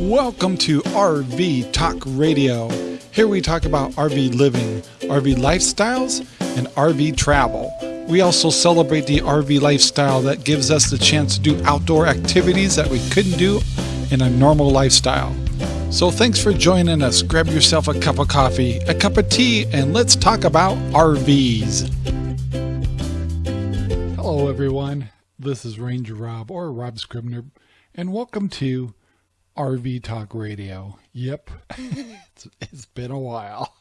Welcome to RV Talk Radio. Here we talk about RV living, RV lifestyles, and RV travel. We also celebrate the RV lifestyle that gives us the chance to do outdoor activities that we couldn't do in a normal lifestyle. So thanks for joining us. Grab yourself a cup of coffee, a cup of tea, and let's talk about RVs. Hello, everyone. This is Ranger Rob or Rob Scribner, and welcome to RV Talk Radio. Yep, it's, it's been a while.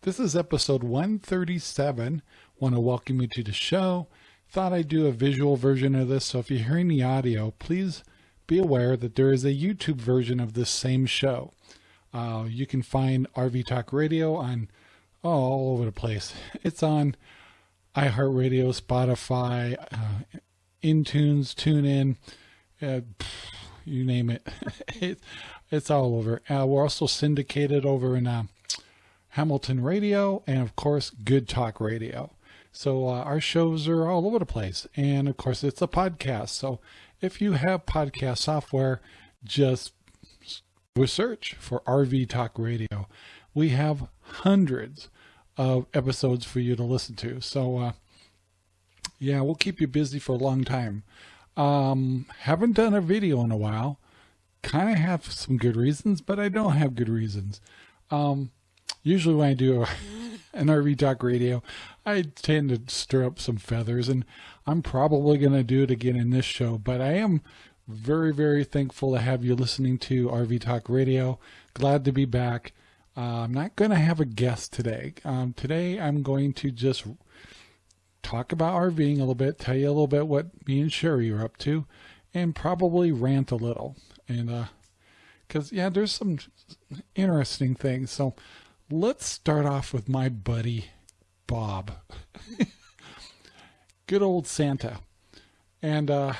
This is episode 137. Want to welcome you to the show. Thought I'd do a visual version of this, so if you're hearing the audio, please be aware that there is a YouTube version of this same show. Uh, you can find RV Talk Radio on oh, all over the place. It's on iHeartRadio, Spotify, uh, iTunes, TuneIn, uh, you name it. it it's all over. Uh, we're also syndicated over in uh, Hamilton Radio and, of course, Good Talk Radio. So uh, our shows are all over the place. And, of course, it's a podcast. So if you have podcast software, just search for RV Talk Radio. We have hundreds of episodes for you to listen to. So, uh, yeah, we'll keep you busy for a long time. Um, haven't done a video in a while. Kind of have some good reasons, but I don't have good reasons. Um, usually when I do an RV Talk Radio, I tend to stir up some feathers, and I'm probably going to do it again in this show, but I am very, very thankful to have you listening to RV Talk Radio. Glad to be back. Uh, I'm not going to have a guest today. Um, today I'm going to just talk about RVing a little bit, tell you a little bit what me and Sherry are up to, and probably rant a little. And, uh, cause yeah, there's some interesting things. So let's start off with my buddy, Bob. Good old Santa. And, uh,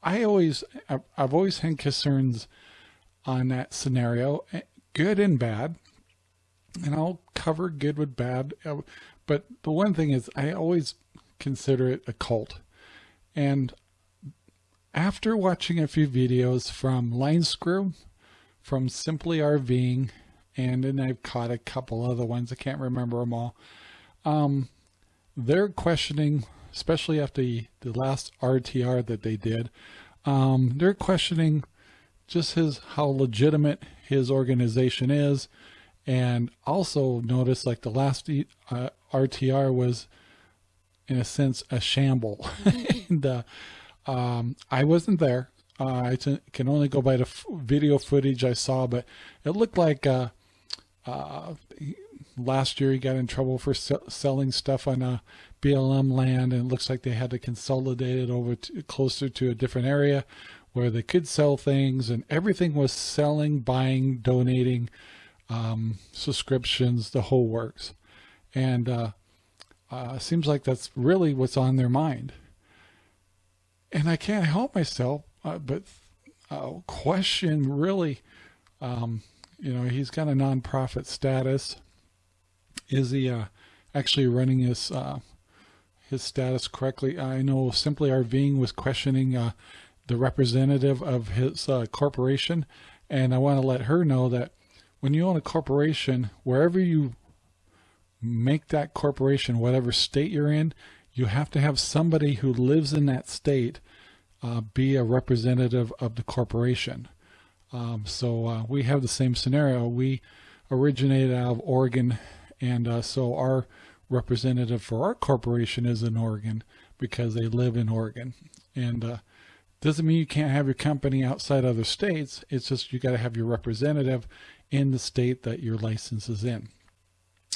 I always, I've always had concerns on that scenario, eh, good and bad. And I'll cover good with bad. But the one thing is, I always consider it a cult. And after watching a few videos from Line Screw, from Simply RVing, and then I've caught a couple other ones, I can't remember them all. Um, they're questioning, especially after the, the last RTR that they did, um, they're questioning just his how legitimate his organization is and also notice like the last uh, RTR was in a sense a shamble. And uh, um, I wasn't there. Uh, I can only go by the video footage I saw but it looked like uh, uh, last year he got in trouble for selling stuff on a uh, BLM land and it looks like they had to consolidate it over to, closer to a different area where they could sell things and everything was selling buying donating um, subscriptions, the whole works. And uh, uh, seems like that's really what's on their mind. And I can't help myself, uh, but uh, question really, um, you know, he's got a nonprofit status. Is he uh, actually running his uh, his status correctly? I know Simply RVing was questioning the representative of his corporation, and I want to let her know that when you own a corporation, wherever you make that corporation, whatever state you're in, you have to have somebody who lives in that state uh, be a representative of the corporation. Um, so uh, we have the same scenario. We originated out of Oregon, and uh, so our representative for our corporation is in Oregon because they live in Oregon. And uh, doesn't mean you can't have your company outside other states. It's just you got to have your representative in the state that your license is in.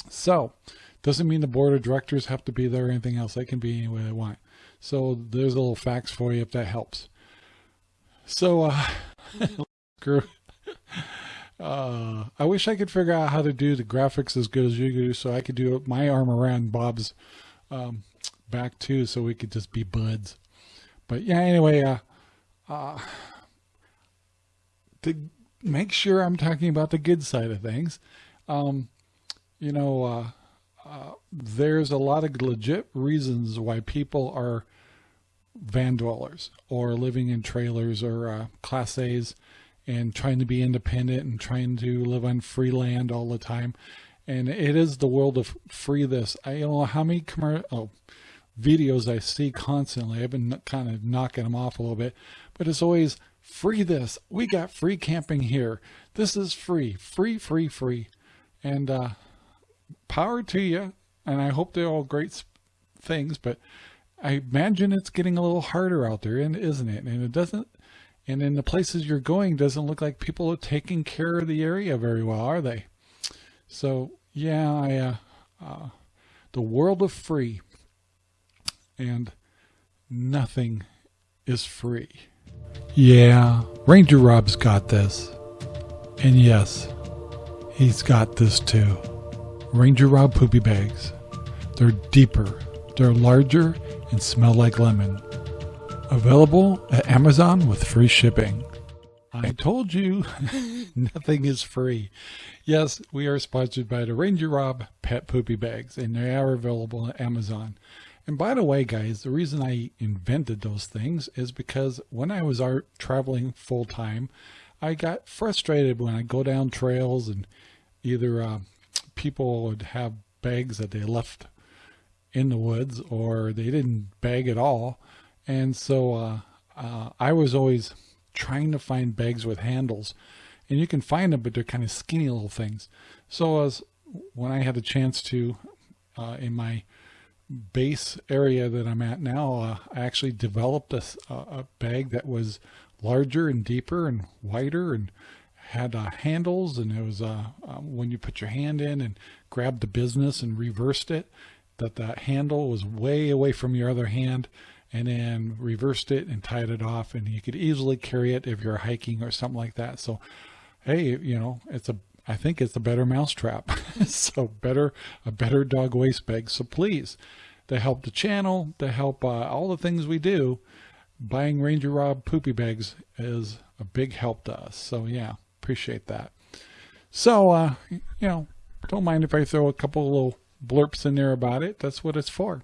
So, doesn't mean the board of directors have to be there or anything else. They can be any way they want. So there's a little facts for you if that helps. So, uh. Uh, I wish I could figure out how to do the graphics as good as you do so I could do my arm around Bob's um, back too so we could just be buds. But yeah, anyway, uh, uh, the make sure I'm talking about the good side of things. Um, you know, uh, uh, there's a lot of legit reasons why people are van dwellers or living in trailers or uh, class A's and trying to be independent and trying to live on free land all the time. And it is the world of free this. I don't know how many commercial oh, videos I see constantly. I've been kind of knocking them off a little bit, but it's always free this. We got free camping here. This is free, free, free, free. And uh, power to you. And I hope they're all great things, but I imagine it's getting a little harder out there, and isn't it? And it doesn't, and in the places you're going, doesn't look like people are taking care of the area very well, are they? So yeah, I, uh, uh, the world of free, and nothing is free. Yeah, Ranger Rob's got this. And yes, he's got this too. Ranger Rob poopy bags. They're deeper, they're larger, and smell like lemon. Available at Amazon with free shipping. I told you, nothing is free. Yes, we are sponsored by the Ranger Rob Pet Poopy Bags, and they are available at Amazon. And by the way, guys, the reason I invented those things is because when I was art traveling full time, I got frustrated when I go down trails and either uh, people would have bags that they left in the woods or they didn't bag at all. And so uh, uh, I was always trying to find bags with handles. And you can find them, but they're kind of skinny little things. So as when I had a chance to, uh, in my base area that I'm at now, uh, I actually developed a, a, bag that was larger and deeper and wider and had uh, handles and it was uh, um, when you put your hand in and grabbed the business and reversed it that that handle was way away from your other hand and then reversed it and tied it off and you could easily carry it if you're hiking or something like that so hey you know it's a I think it's a better mousetrap. so better, a better dog waste bag. So please, to help the channel, to help uh, all the things we do, buying Ranger Rob poopy bags is a big help to us. So yeah, appreciate that. So, uh, you know, don't mind if I throw a couple little blurps in there about it. That's what it's for.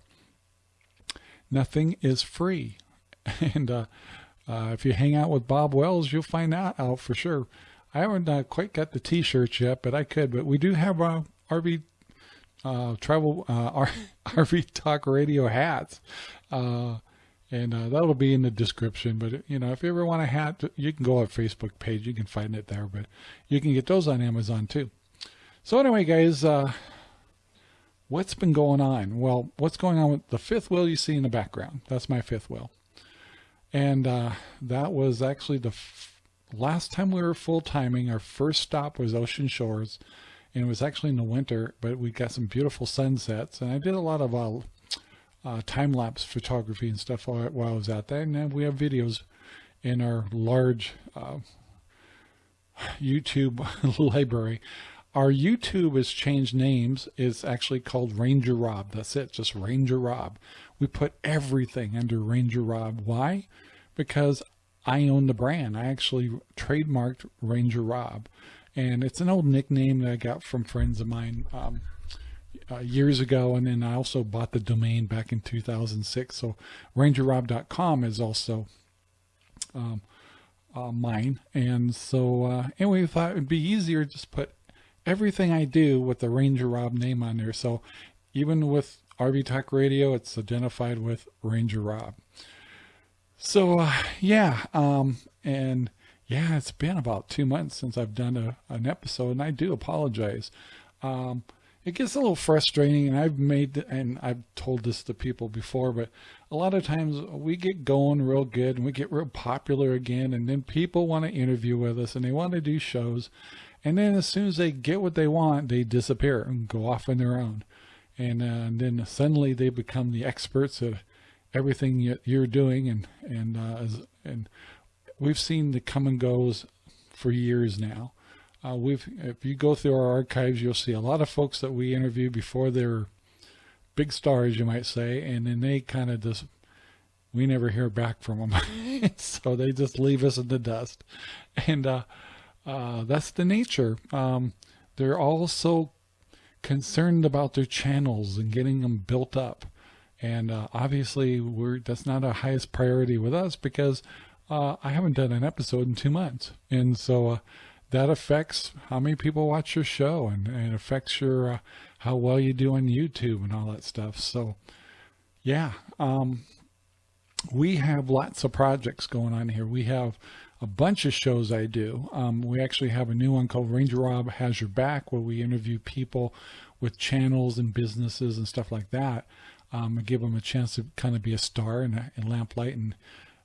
Nothing is free. And uh, uh, if you hang out with Bob Wells, you'll find that out for sure. I haven't uh, quite got the t-shirts yet, but I could. But we do have uh, RV uh, travel uh, RV Talk Radio hats, uh, and uh, that'll be in the description. But you know, if you ever want a hat, you can go on Facebook page. You can find it there. But you can get those on Amazon too. So anyway, guys, uh, what's been going on? Well, what's going on with the fifth wheel you see in the background? That's my fifth wheel, and uh, that was actually the last time we were full timing, our first stop was Ocean Shores, and it was actually in the winter, but we got some beautiful sunsets. And I did a lot of uh, uh, time lapse photography and stuff while, while, I was out there. And then we have videos in our large uh, YouTube library. Our YouTube has changed names. It's actually called Ranger Rob. That's it, just Ranger Rob. We put everything under Ranger Rob. Why? Because I own the brand. I actually trademarked Ranger Rob. And it's an old nickname that I got from friends of mine um, uh, years ago. And then I also bought the domain back in 2006. So rangerrob.com is also um, uh, mine. And so uh, anyway, we thought it would be easier just put everything I do with the Ranger Rob name on there. So even with RV Talk Radio, it's identified with Ranger Rob. So uh, yeah, um, and yeah, it's been about two months since I've done a, an episode, and I do apologize. Um, it gets a little frustrating, and I've made and I've told this to people before, but a lot of times we get going real good and we get real popular again, and then people want to interview with us and they want to do shows, and then as soon as they get what they want, they disappear and go off on their own, and, uh, and then suddenly they become the experts at everything you're doing and and uh, and we've seen the come and goes for years now. Uh, we've if you go through our archives, you'll see a lot of folks that we interviewed before they're big stars, you might say, and then they kind of just we never hear back from them, so they just leave us in the dust, and uh, uh, that's the nature. Um, they're all so concerned about their channels and getting them built up and uh, obviously we're that's not our highest priority with us because uh, I haven't done an episode in two months. And so uh, that affects how many people watch your show and, and it affects your uh, how well you do on YouTube and all that stuff. So yeah, um, we have lots of projects going on here. We have a bunch of shows I do. Um, we actually have a new one called Ranger Rob Has Your Back where we interview people with channels and businesses and stuff like that. Um, and give them a chance to kind of be a star in, in Lamplight and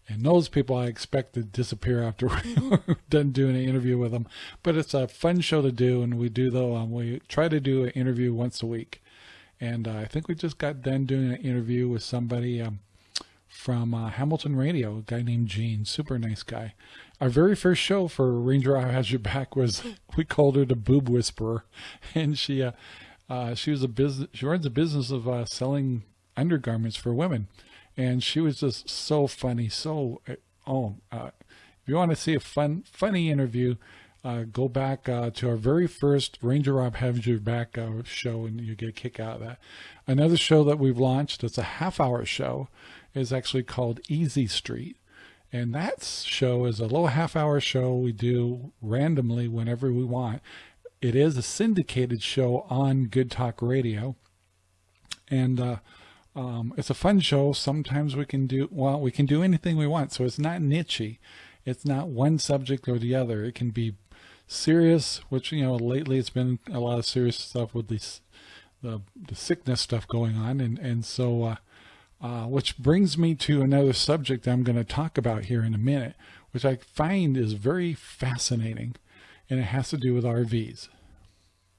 and those people I expect to disappear after we're done doing an interview with them. But it's a fun show to do, and we do though. Um, we try to do an interview once a week, and uh, I think we just got done doing an interview with somebody um, from uh, Hamilton Radio, a guy named Gene, super nice guy. Our very first show for Ranger Eye Has Your Back was we called her the Boob Whisperer, and she uh, uh, she was a business. She runs a business of uh, selling undergarments for women, and she was just so funny. So uh, oh, uh, if you want to see a fun funny interview. Uh, go back uh, to our very first Ranger Rob Has Your Back uh, show and you get a kick out of that. Another show that we've launched, it's a half hour show, is actually called Easy Street. And that show is a little half hour show we do randomly whenever we want. It is a syndicated show on Good Talk Radio. And uh, um, it's a fun show. Sometimes we can do, well, we can do anything we want. So it's not nichey. It's not one subject or the other. It can be serious, which, you know, lately it's been a lot of serious stuff with the, the sickness stuff going on. And, and so, uh, uh, which brings me to another subject I'm going to talk about here in a minute, which I find is very fascinating and it has to do with RVs.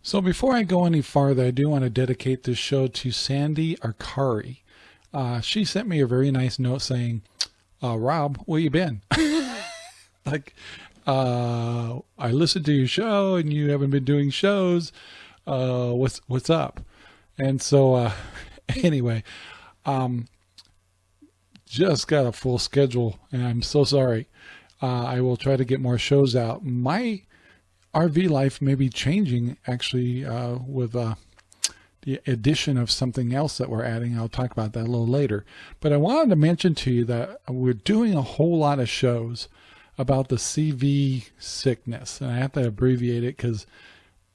So before I go any farther, I do want to dedicate this show to Sandy Arcari. Uh, she sent me a very nice note saying, uh, Rob, where you been? like, uh, I listened to your show and you haven't been doing shows. Uh, what's, what's up? And so, uh, anyway, um, just got a full schedule and I'm so sorry. Uh, I will try to get more shows out. My RV life may be changing actually uh, with uh, the addition of something else that we're adding. I'll talk about that a little later. But I wanted to mention to you that we're doing a whole lot of shows about the CV sickness. And I have to abbreviate it because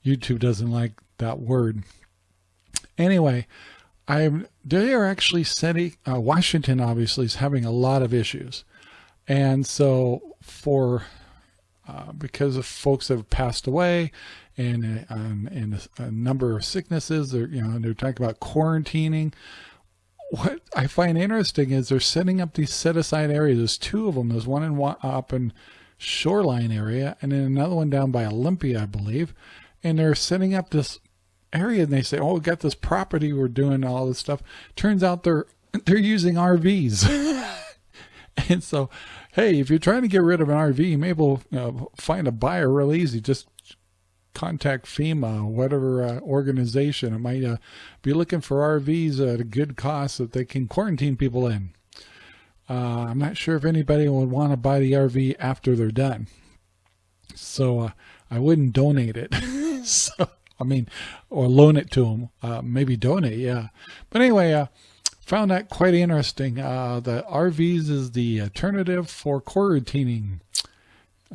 YouTube doesn't like that word. Anyway, I'm, they are actually setting, uh, Washington obviously is having a lot of issues. And so for uh, because of folks have passed away and and a, a, number of sicknesses. They're you know they're talking about quarantining. What I find interesting is they're setting up these set aside areas. There's two of them. There's one in up in Shoreline area and then another one down by Olympia, I believe. And they're setting up this area and they say, "Oh, we got this property. We're doing all this stuff." Turns out they're they're using RVs. and so hey, if you're trying to get rid of an RV, you may able uh, find a buyer real easy. Just contact FEMA, whatever uh, organization. It might uh, be looking for RVs at a good cost that they can quarantine people in. Uh, I'm not sure if anybody would want to buy the RV after they're done. So uh, I wouldn't donate it. so, I mean, or loan it to them. Uh, maybe donate, yeah. But anyway, found that quite interesting. Uh, the RVs is the alternative for quarantining.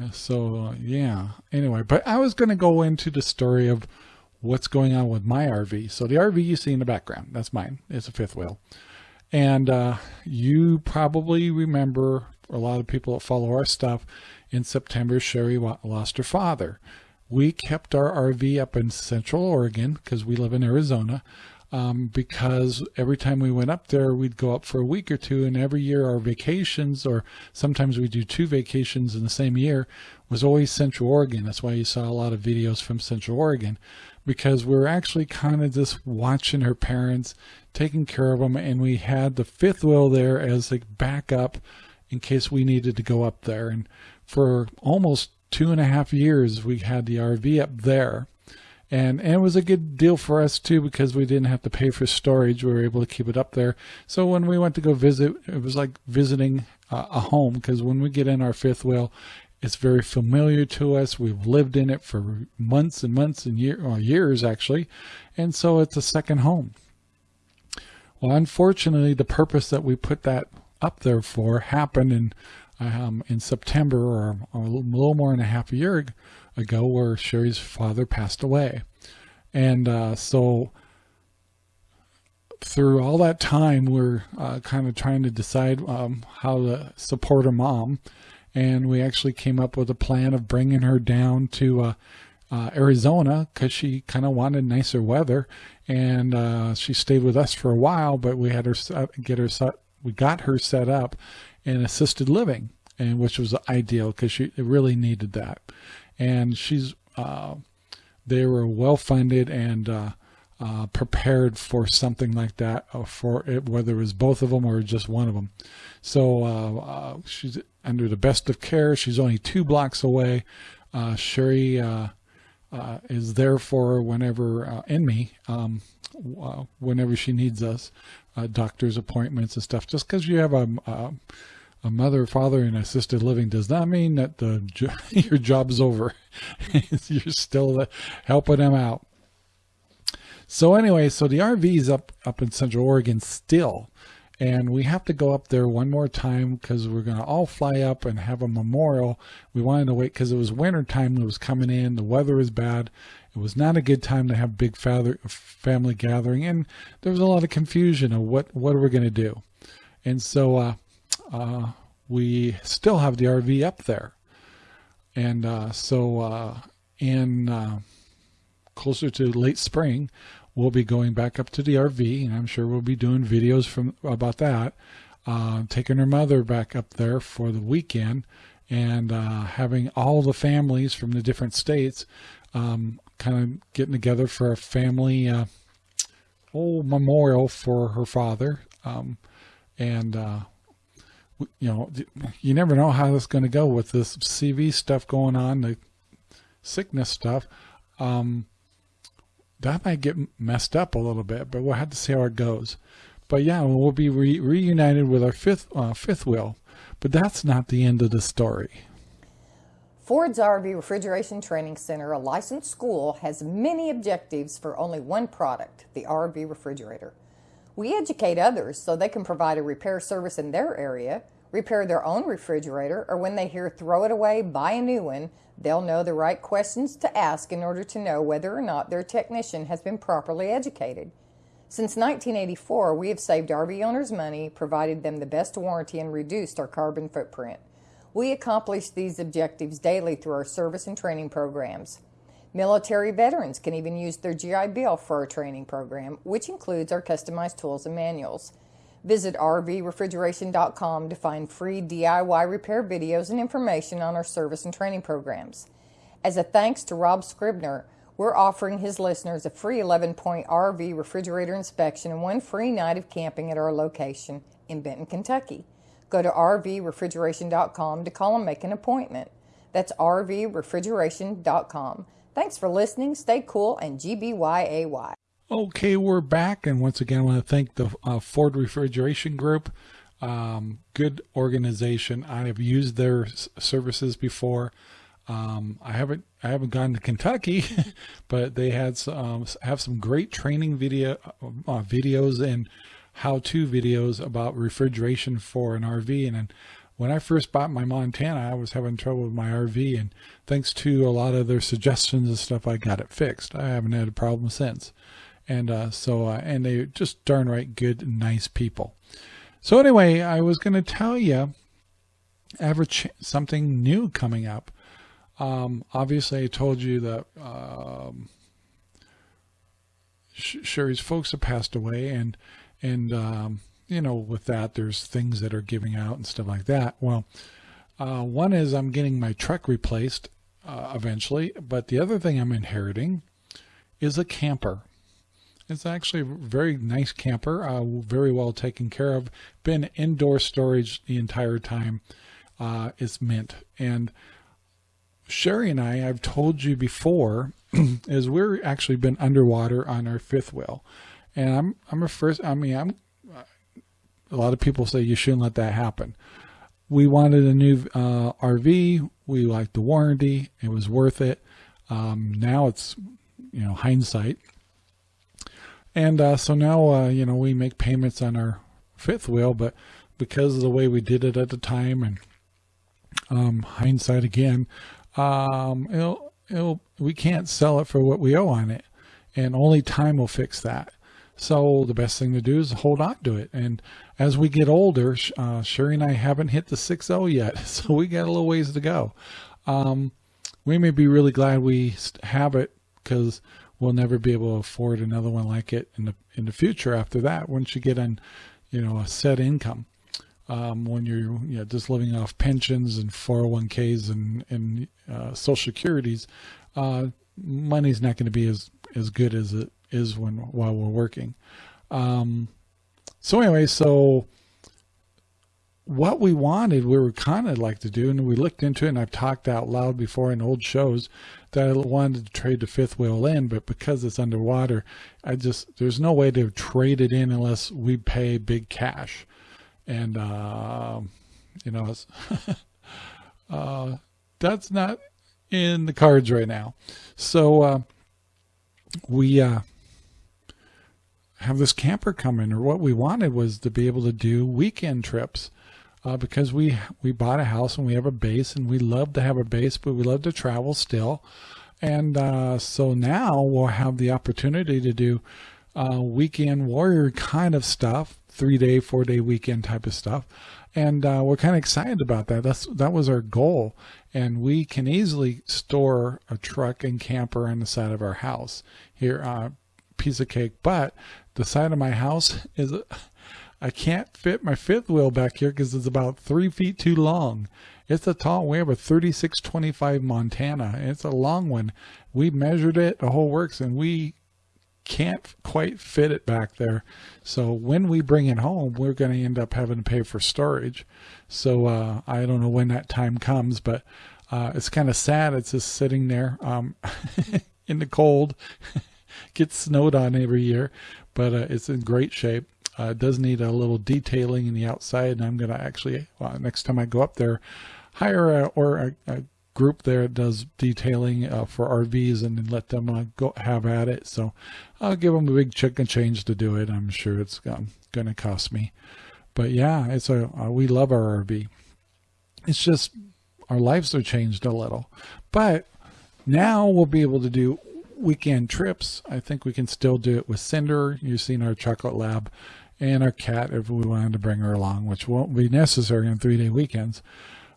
Uh, so yeah, anyway, but I was going to go into the story of what's going on with my RV. So the RV you see in the background, that's mine. It's a fifth wheel. And uh, you probably remember a lot of people that follow our stuff in September, Sherry lost her father. We kept our RV up in Central Oregon because we live in Arizona um, because every time we went up there, we'd go up for a week or two. And every year our vacations, or sometimes we do two vacations in the same year, was always Central Oregon. That's why you saw a lot of videos from Central Oregon because we were actually kind of just watching her parents, taking care of them. And we had the fifth wheel there as a backup in case we needed to go up there. And for almost two and a half years, we had the RV up there and, and it was a good deal for us too because we didn't have to pay for storage. We were able to keep it up there. So when we went to go visit, it was like visiting uh, a home because when we get in our fifth wheel, it's very familiar to us. We've lived in it for months and months and year, well, years actually. And so it's a second home. Well, unfortunately, the purpose that we put that up there for happened and um, in September or, or, a little more than a half a year ago where Sherry's father passed away. And uh, so through all that time, we're uh, kind of trying to decide um, how to support her mom. And we actually came up with a plan of bringing her down to uh, uh, Arizona because she kind of wanted nicer weather. And uh, she stayed with us for a while, but we had her set, get her set, we got her set up in assisted living, and which was ideal because she really needed that. And she's uh, they were well funded and uh, uh, prepared for something like that uh, for it, whether it was both of them or just one of them. So uh, uh, she's under the best of care. She's only two blocks away. Sherry is there for whenever in me, um, whenever she needs us, doctor's appointments and stuff. Just because you have a, a mother father in assisted living does not mean that the your job's over. You're still helping them out. So anyway, so the RV is up up in Central Oregon still, and we have to go up there one more time because we're gonna all fly up and have a memorial. We wanted to wait because it was winter time. It was coming in. The weather was bad. It was not a good time to have big father, family gathering, and there was a lot of confusion of what what are we gonna do. And so uh, uh, we still have the RV up there, and uh, so uh, in uh, closer to late spring, we'll be going back up to the RV, and I'm sure we'll be doing videos from about that. Uh, taking her mother back up there for the weekend, and uh, having all the families from the different states um, kind of getting together for a family uh, old memorial for her father. Um, and uh, you know, you never know how this is going to go with this CV stuff going on, the sickness stuff. Um, that might get messed up a little bit, but we'll have to see how it goes. But yeah, we'll be re reunited with our fifth uh, fifth wheel. But that's not the end of the story. Ford's RV Refrigeration Training Center, a licensed school, has many objectives for only one product, the RV refrigerator. We educate others so they can provide a repair service in their area, repair their own refrigerator, or when they hear throw it away, buy a new one, they'll know the right questions to ask in order to know whether or not their technician has been properly educated. Since 1984, we have saved RV owners money, provided them the best warranty, and reduced our carbon footprint. We accomplish these objectives daily through our service and training programs. Military veterans can even use their GI Bill for our training program, which includes our customized tools and manuals. Visit rvrefrigeration.com to find free DIY repair videos and information on our service and training programs. As a thanks to Rob Scribner, we're offering his listeners a free 11 point RV refrigerator inspection and one free night of camping at our location in Benton, Kentucky. Go to rvrefrigeration.com to call and make an appointment. That's rvrefrigeration.com. Thanks for listening. Stay cool and GBYAY. Okay, we're back. And once again, I want to thank the uh, Ford Refrigeration Group. Um, good organization. I have used their services before. Um, I haven't I haven't gone to Kentucky, but they had some, um, have some great training video uh, videos and how-to videos about refrigeration for an RV. And, and when I first bought my Montana, I was having trouble with my RV, and thanks to a lot of their suggestions and stuff, I got it fixed. I haven't had a problem since. And uh, so, uh, and they just darn right good, nice people. So anyway, I was going to tell you, have something new coming up. Um, obviously, I told you that um, Sherry's folks have passed away, and and um, you know, with that, there's things that are giving out and stuff like that. Well, uh, one is I'm getting my truck replaced uh, eventually, but the other thing I'm inheriting is a camper. It's actually a very nice camper, uh, very well taken care of. Been indoor storage the entire time. Uh, it's mint. And Sherry and I, I've told you before, is we're actually been underwater on our fifth wheel. And I'm, I'm a first, I mean, I'm a lot of people say you shouldn't let that happen. We wanted a new uh, RV. We liked the warranty. It was worth it. Um, now it's, you know, hindsight. And uh, so now, uh, you know, we make payments on our fifth wheel, but because of the way we did it at the time and um, hindsight again, um, it'll, it'll, we can't sell it for what we owe on it. And only time will fix that. So the best thing to do is hold on to it. And as we get older, uh, Sherry and I haven't hit the 6-0 yet. So we got a little ways to go. Um, we may be really glad we have it because we'll never be able to afford another one like it in the in the future after that once you get on you know a set income. Um, when you're you know, just living off pensions and 401ks and and uh, social securities uh, money's not going to be as as good as it is when while we're working. Um, so anyway so what we wanted, we were kind of like to do, and we looked into it, and I've talked out loud before in old shows that I wanted to trade the fifth wheel in, but because it's underwater, I just, there's no way to trade it in unless we pay big cash. And, uh, you know, uh, that's not in the cards right now. So, uh, we, uh, have this camper coming or what we wanted was to be able to do weekend trips uh, because we we bought a house and we have a base and we love to have a base, but we love to travel still. And uh, so now we'll have the opportunity to do uh, weekend warrior kind of stuff, three day, four day weekend type of stuff. And uh, we're kind of excited about that. That's that was our goal. And we can easily store a truck and camper on the side of our house here, uh, piece of cake. But the side of my house is I can't fit my fifth wheel back here because it's about three feet too long. It's a tall, we have a 3625 Montana. It's a long one. We measured it, the whole works, and we can't quite fit it back there. So when we bring it home, we're going to end up having to pay for storage. So uh, I don't know when that time comes, but uh, it's kind of sad. It's just sitting there um, in the cold. Gets snowed on every year, but uh, it's in great shape. Uh, does need a little detailing in the outside, and I'm going to actually, well, next time I go up there, hire a, or a, a group there that does detailing uh, for RVs and then let them uh, go have at it. So I'll give them a big chicken change to do it. I'm sure it's um, going to cost me. But yeah, it's a uh, we love our RV. It's just our lives are changed a little. But now we'll be able to do weekend trips. I think we can still do it with Cinder. You've seen our chocolate lab and our cat if we wanted to bring her along, which won't be necessary on three-day weekends.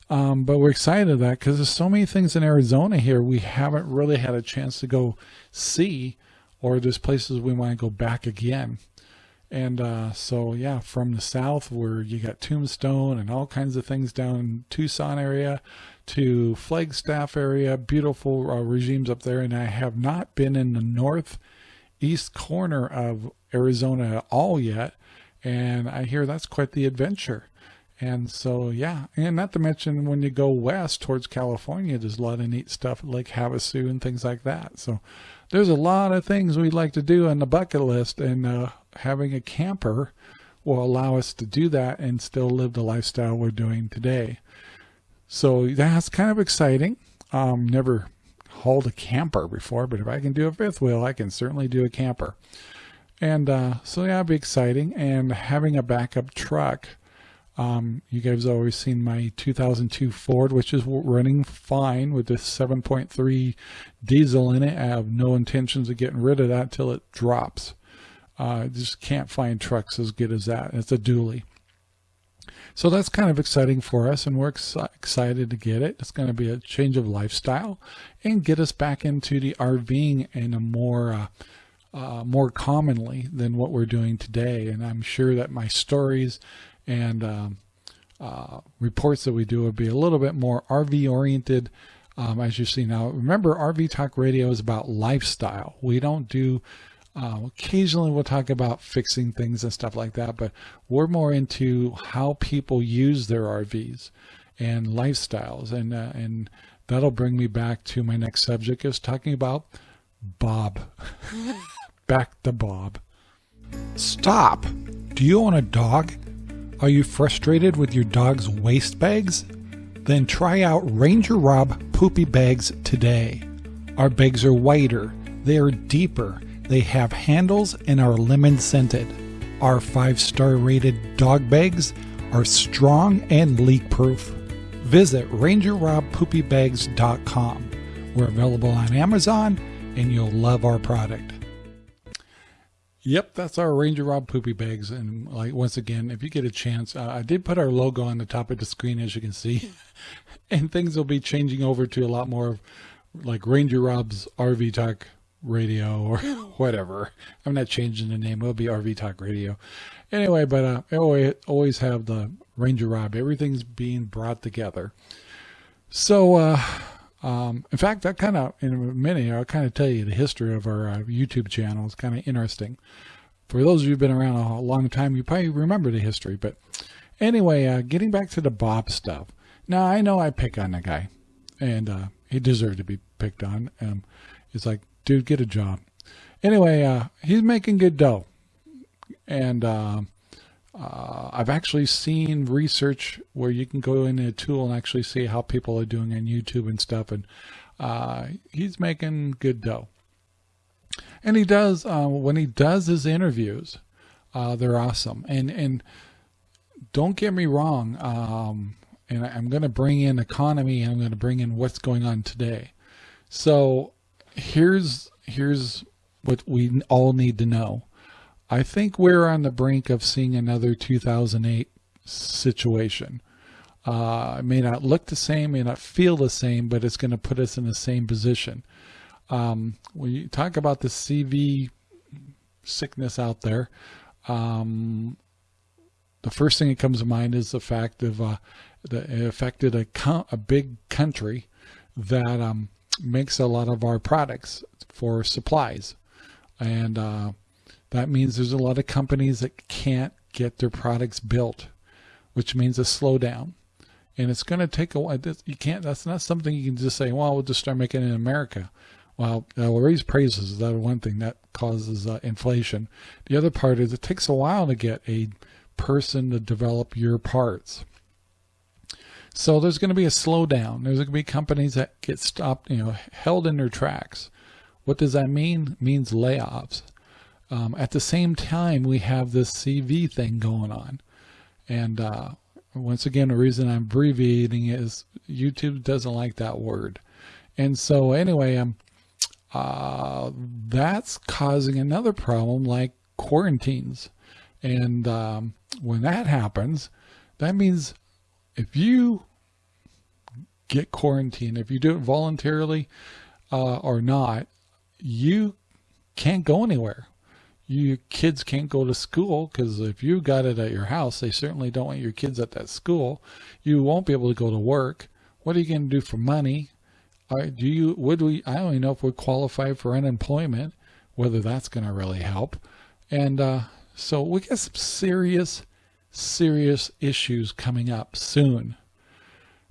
Um, but we're excited of that because there's so many things in Arizona here we haven't really had a chance to go see, or there's places we want to go back again. And uh, so, yeah, from the south where you got Tombstone and all kinds of things down in Tucson area to Flagstaff area, beautiful uh, regimes up there. And I have not been in the northeast corner of Arizona at all yet and I hear that's quite the adventure. And so, yeah, and not to mention when you go west towards California, there's a lot of neat stuff like Havasu and things like that. So there's a lot of things we'd like to do on the bucket list, and uh, having a camper will allow us to do that and still live the lifestyle we're doing today. So that's kind of exciting. Um, never hauled a camper before, but if I can do a fifth wheel, I can certainly do a camper. And uh, so yeah, it'll be exciting. And having a backup truck, um, you guys have always seen my 2002 Ford, which is running fine with this 7.3 diesel in it. I have no intentions of getting rid of that till it drops. Uh, just can't find trucks as good as that. It's a dually. So that's kind of exciting for us, and we're ex excited to get it. It's going to be a change of lifestyle and get us back into the RVing in a more uh, uh, more commonly than what we're doing today. And I'm sure that my stories and um, uh, reports that we do would be a little bit more RV oriented. Um, as you see now, remember RV Talk Radio is about lifestyle. We don't do, uh, occasionally we'll talk about fixing things and stuff like that, but we're more into how people use their RVs and lifestyles. And, uh, and that'll bring me back to my next subject is talking about Bob. back to Bob. Stop! Do you own a dog? Are you frustrated with your dog's waste bags? Then try out Ranger Rob Poopy Bags today. Our bags are whiter, they are deeper, they have handles and are lemon scented. Our five star rated dog bags are strong and leak proof. visit rangerrobpoopybags.com. We're available on Amazon and you'll love our product. Yep, that's our Ranger Rob poopy bags. And like once again, if you get a chance, uh, I did put our logo on the top of the screen, as you can see, and things will be changing over to a lot more of like Ranger Rob's RV Talk Radio or whatever. I'm not changing the name; it'll be RV Talk Radio. Anyway, but uh, I always always have the Ranger Rob. Everything's being brought together. So, uh, um, in fact, that kind of, in a minute, I'll kind of tell you the history of our uh, YouTube channel. It's kind of interesting. For those of you who've been around a long time, you probably remember the history. But anyway, uh, getting back to the Bob stuff. Now, I know I pick on the guy, and uh, he deserved to be picked on. Um, it's like, dude, get a job. Anyway, uh, he's making good dough. And uh, uh, I've actually seen research where you can go in a tool and actually see how people are doing on YouTube and stuff. And uh, he's making good dough. And he does, uh, when he does his interviews, uh, they're awesome. And, and don't get me wrong. Um, and I'm going to bring in economy and I'm going to bring in what's going on today. So here's, here's what we all need to know. I think we're on the brink of seeing another 2008 situation. Uh, it may not look the same, may not feel the same, but it's going to put us in the same position. Um, when you talk about the CV sickness out there, um, the first thing that comes to mind is the fact of uh, that it affected a, a big country that um, makes a lot of our products for supplies. And uh, that means there's a lot of companies that can't get their products built, which means a slowdown. And it's going to take a while. You can't, that's not something you can just say, well, we'll just start making it in America. Well, uh, we'll raise prices. That's one thing that causes uh, inflation. The other part is it takes a while to get a person to develop your parts. So there's going to be a slowdown. There's going to be companies that get stopped, you know, held in their tracks. What does that mean? It means layoffs. Um, at the same time, we have this CV thing going on. And uh, once again, the reason I'm abbreviating is YouTube doesn't like that word. And so anyway, um, uh, that's causing another problem like quarantines. And um, when that happens, that means if you get quarantined, if you do it voluntarily uh, or not, you can't go anywhere you kids can't go to school because if you got it at your house, they certainly don't want your kids at that school. You won't be able to go to work. What are you going to do for money? Uh, do you, would we, I don't even know if we qualify for unemployment, whether that's going to really help. And uh, so we got some serious, serious issues coming up soon.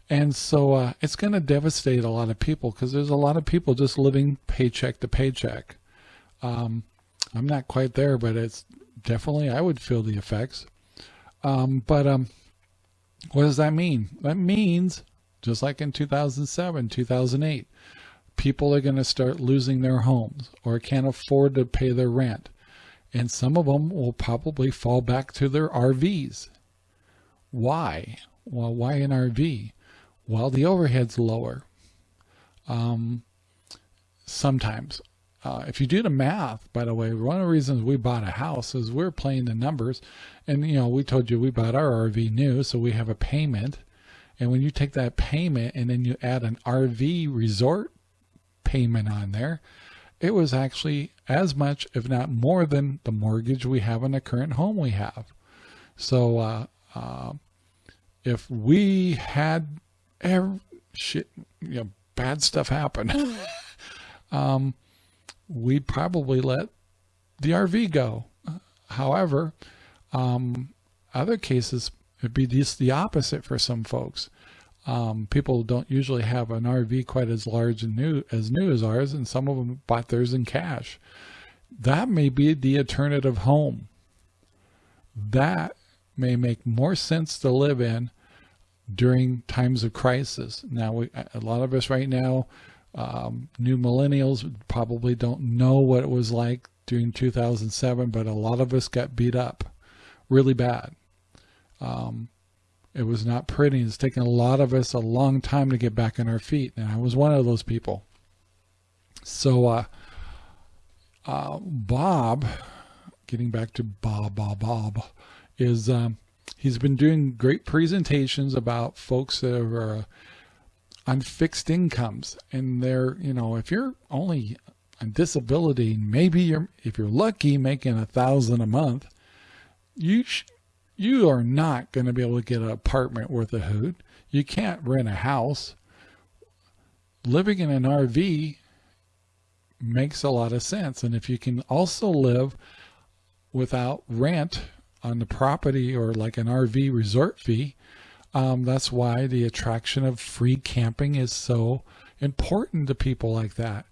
And so uh, it's going to devastate a lot of people because there's a lot of people just living paycheck to paycheck. Um, I'm not quite there, but it's definitely, I would feel the effects. Um, but um, what does that mean? That means, just like in 2007, 2008, people are going to start losing their homes or can't afford to pay their rent. And some of them will probably fall back to their RVs. Why? Well, why an RV? Well, the overhead's lower. Um, sometimes uh, if you do the math, by the way, one of the reasons we bought a house is we're playing the numbers. And, you know, we told you we bought our RV new, so we have a payment. And when you take that payment and then you add an RV resort payment on there, it was actually as much, if not more than the mortgage we have on the current home we have. So, uh, uh, if we had every shit, you know, bad stuff happen, um, we'd probably let the RV go. However, um, other cases, it'd be just the opposite for some folks. Um, people don't usually have an RV quite as large and new as new as ours, and some of them bought theirs in cash. That may be the alternative home. That may make more sense to live in during times of crisis. Now, we, a lot of us right now, um, new millennials probably don't know what it was like during 2007, but a lot of us got beat up really bad. Um, It was not pretty. It's taken a lot of us a long time to get back on our feet. And I was one of those people. So, uh, uh, Bob, getting back to Bob, Bob, Bob, is um, he's been doing great presentations about folks that are uh, on fixed incomes. And they're, you know, if you're only on disability, maybe you're, if you're lucky, making a thousand a month, you you are not going to be able to get an apartment worth a hoot. You can't rent a house. Living in an RV makes a lot of sense. And if you can also live without rent on the property or like an RV resort fee, um, that's why the attraction of free camping is so important to people like that.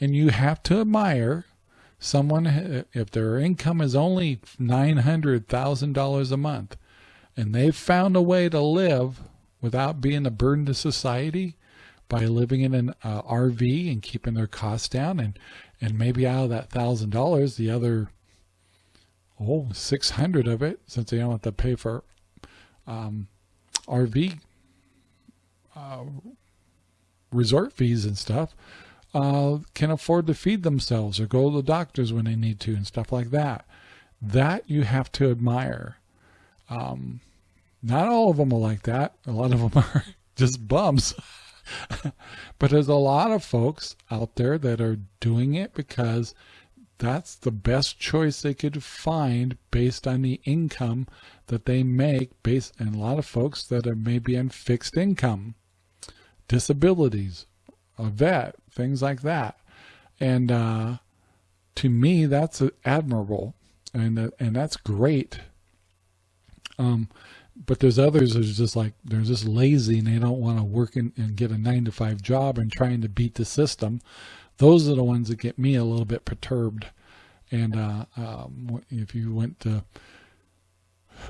And you have to admire someone, if their income is only $900,000 a month, and they've found a way to live without being a burden to society by living in an uh, RV and keeping their costs down and, and maybe out of that thousand dollars, the other, oh, 600 of it, since they don't have to pay for um, RV uh, resort fees and stuff, uh, can afford to feed themselves or go to the doctors when they need to and stuff like that. That you have to admire. Um, not all of them are like that. A lot of them are just bums. but there's a lot of folks out there that are doing it because that's the best choice they could find based on the income that they make based and a lot of folks that are maybe on fixed income disabilities a vet, things like that. And uh, to me, that's admirable, and uh, and that's great. Um, but there's others are just like they're just lazy and they don't want to work in, and get a nine to five job and trying to beat the system. Those are the ones that get me a little bit perturbed. And uh, um, if you went to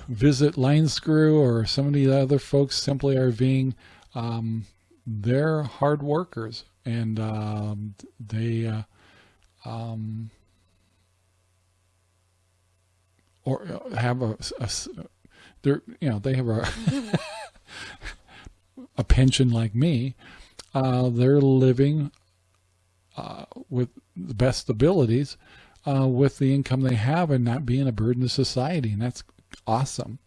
visit LineScrew or some of the other folks simply RVing, um, they're hard workers and um, they uh, um, or uh, have a, a they're you know they have a a pension like me uh, they're living uh, with the best abilities uh, with the income they have and not being a burden to society. And that's awesome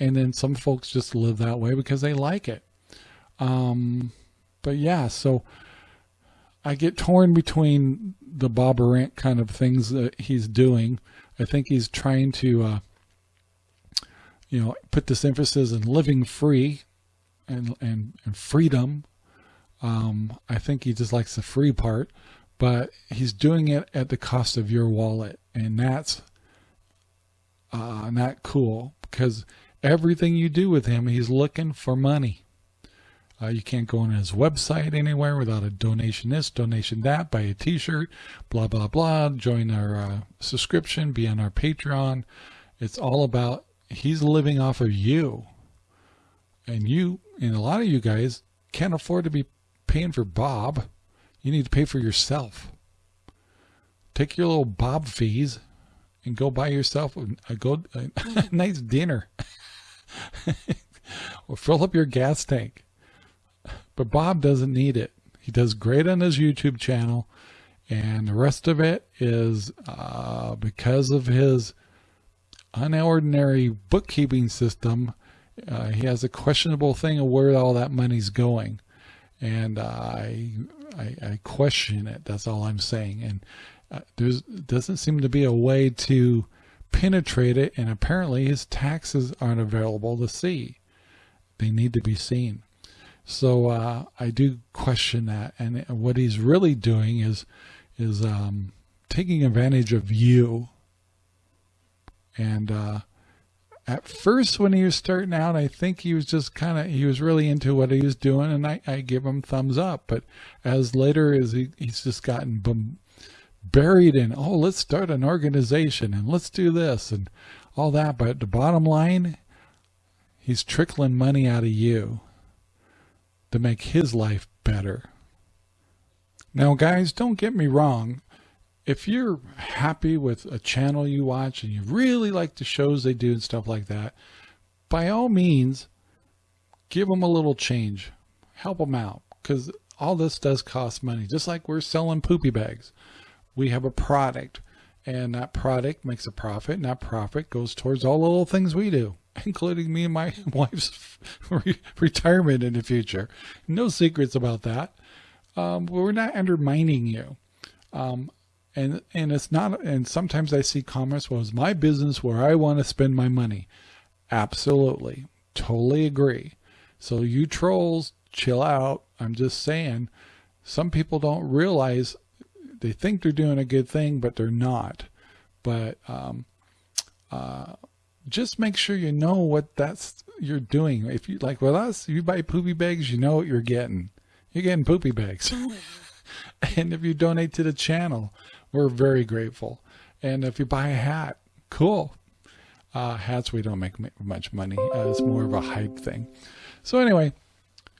and then some folks just live that way because they like it um, but yeah, so I get torn between the Bob Arent kind of things that he's doing. I think he's trying to, uh, you know, put this emphasis in living free and and, and freedom. Um, I think he just likes the free part, but he's doing it at the cost of your wallet, and that's uh, not cool because everything you do with him, he's looking for money. Uh, you can't go on his website anywhere without a donation this, donation that, buy a t-shirt, blah, blah, blah, join our uh, subscription, be on our Patreon. It's all about, he's living off of you. And you, and a lot of you guys can't afford to be paying for Bob. You need to pay for yourself. Take your little Bob fees and go buy yourself a, a, go, a nice dinner. or fill up your gas tank. But Bob doesn't need it. He does great on his YouTube channel. And the rest of it is uh, because of his unordinary bookkeeping system. Uh, he has a questionable thing of where all that money's going. And uh, I, I, I, question it. That's all I'm saying. And there doesn't seem to be a way to penetrate it. And apparently his taxes aren't available to see. They need to be seen. So uh, I do question that. And what he's really doing is is um, taking advantage of you. And uh, at first, when he was starting out, I think he was just kind of he was really into what he was doing, and I, I give him thumbs up. But as later as he, he's just gotten buried in, oh, let's start an organization and let's do this and all that. But the bottom line, he's trickling money out of you to make his life better. Now, guys, don't get me wrong. If you're happy with a channel you watch and you really like the shows they do and stuff like that, by all means, give them a little change, help them out because all this does cost money. Just like we're selling poopy bags, we have a product and that product makes a profit and that profit goes towards all the little things we do including me and my wife's re retirement in the future. No secrets about that. Um, we're not undermining you. Um, and and it's not and sometimes i see comments well it's my business where i want to spend my money? Absolutely. Totally agree. So you trolls chill out. I'm just saying some people don't realize they think they're doing a good thing, but they're not. But um, uh, just make sure you know what that's you're doing. If you like with us, you buy poopy bags, you know what you're getting. You're getting poopy bags. and if you donate to the channel, we're very grateful. And if you buy a hat, cool. Uh, hats we don't make much money. Uh, it's more of a hype thing. So anyway,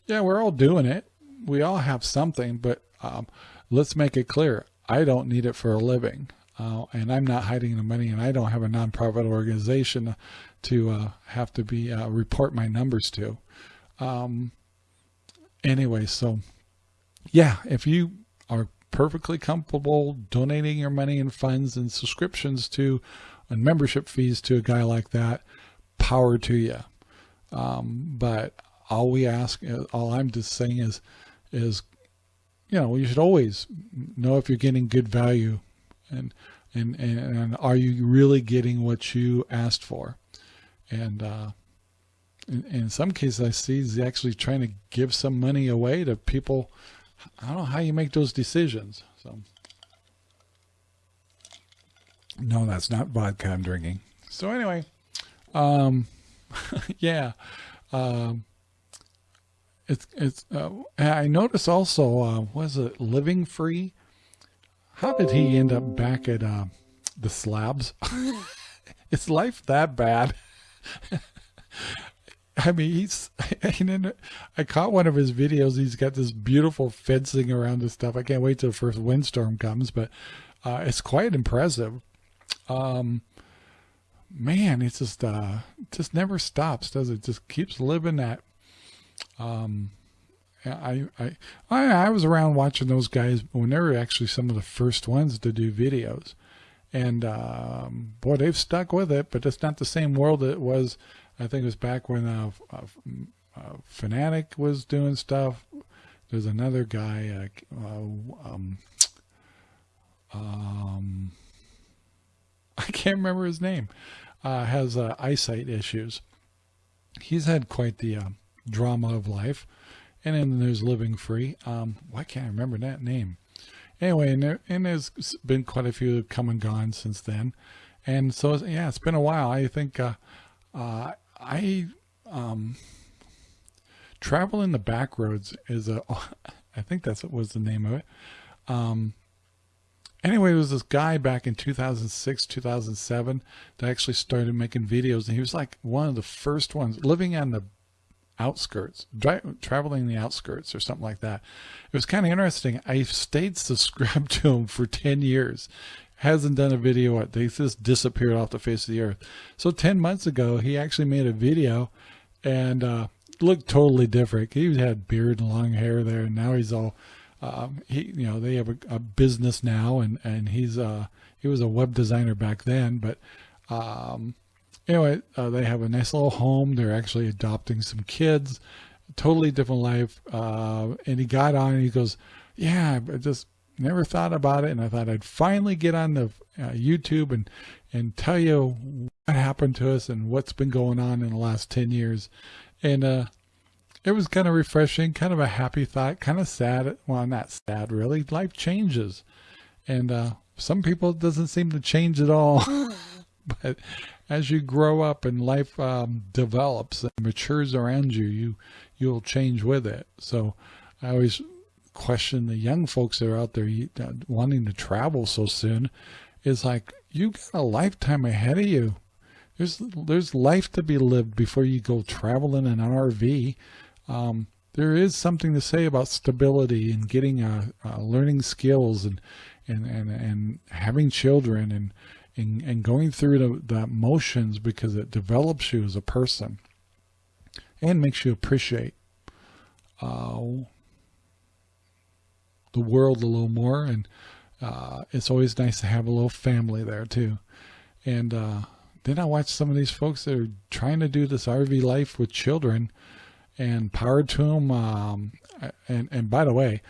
yeah, we're all doing it. We all have something, but um, let's make it clear. I don't need it for a living. Uh, and I'm not hiding the money and I don't have a nonprofit organization to uh, have to be uh, report my numbers to. Um, anyway, so yeah, if you are perfectly comfortable donating your money and funds and subscriptions to and membership fees to a guy like that, power to you. Um, but all we ask, uh, all I'm just saying is, is you know, you should always know if you're getting good value and, and, and, are you really getting what you asked for? And, uh, in, in some cases I see he's actually trying to give some money away to people. I don't know how you make those decisions. So no, that's not vodka I'm drinking. So anyway, um, yeah, um, it's it's. Uh, I noticed also. Uh, was it Living Free? How did he end up back at uh, the slabs? is life that bad? I mean, he's. I caught one of his videos. He's got this beautiful fencing around this stuff. I can't wait till the first windstorm comes, but uh, it's quite impressive. Um, man, it's just uh, just never stops, does it? Just keeps living that um, I, I, I, I was around watching those guys when they were actually some of the first ones to do videos. And, um, boy, they've stuck with it, but it's not the same world it was. I think it was back when, uh, uh, uh Fanatic was doing stuff. There's another guy, uh, uh, um, um, I can't remember his name, uh, has eyesight issues. He's had quite the, drama of life. And then there's Living Free. Um, why can't I remember that name? Anyway, and, there, and there's been quite a few come and gone since then. And so, yeah, it's been a while. I think uh, uh, I um, travel in the back roads is a, I think that's what was the name of it. Um, anyway, it was this guy back in 2006, 2007 that actually started making videos. And he was like one of the first ones living on the outskirts, traveling the outskirts or something like that. It was kind of interesting. I stayed subscribed to him for 10 years. Hasn't done a video. They just disappeared off the face of the earth. So 10 months ago, he actually made a video and uh, looked totally different. He had beard and long hair there. And now he's all, um, he, you know, they have a, a, business now and, and he's, uh, he was a web designer back then, but, um, anyway, uh, they have a nice little home. They're actually adopting some kids, totally different life. Uh, and he got on and he goes, yeah, I just never thought about it. And I thought I'd finally get on the uh, YouTube and, and tell you what happened to us and what's been going on in the last 10 years. And, uh, it was kind of refreshing, kind of a happy thought, kind of sad. Well, not sad really. Life changes. And, uh, some people it doesn't seem to change at all. but as you grow up and life um, develops and matures around you, you you'll change with it. So I always question the young folks that are out there wanting to travel so soon. Is like you got a lifetime ahead of you. There's there's life to be lived before you go traveling in an RV. Um, there is something to say about stability and getting uh, uh, learning skills and and and and having children and and, and going through the, motions because it develops you as a person. and makes you appreciate uh, the world a little more. And uh, it's always nice to have a little family there too. And uh, then I watch some of these folks that are trying to do this RV life with children and power to them. Um, and, and by the way,